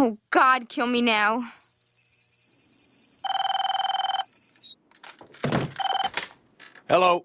Oh, God, kill me now. Hello.